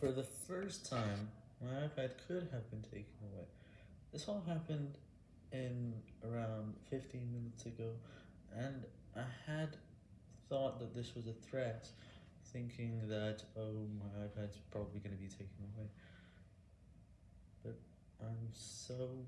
For the first time, my iPad could have been taken away. This all happened in around 15 minutes ago, and I had thought that this was a threat, thinking that, oh, my iPad's probably going to be taken away. But I'm so.